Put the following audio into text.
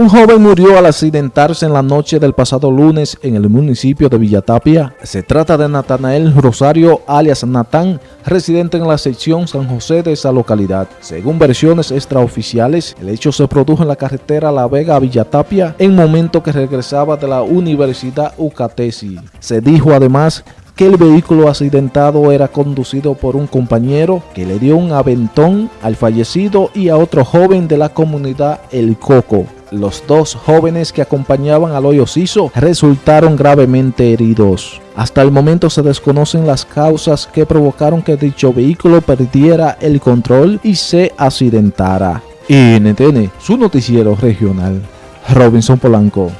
Un joven murió al accidentarse en la noche del pasado lunes en el municipio de Villatapia. Se trata de Natanael Rosario, alias Natán, residente en la sección San José de esa localidad. Según versiones extraoficiales, el hecho se produjo en la carretera La Vega a Villatapia en momento que regresaba de la Universidad Ucatesi. Se dijo además que el vehículo accidentado era conducido por un compañero que le dio un aventón al fallecido y a otro joven de la comunidad El Coco. Los dos jóvenes que acompañaban al hoyo siso resultaron gravemente heridos. Hasta el momento se desconocen las causas que provocaron que dicho vehículo perdiera el control y se accidentara. NTN, su noticiero regional. Robinson Polanco.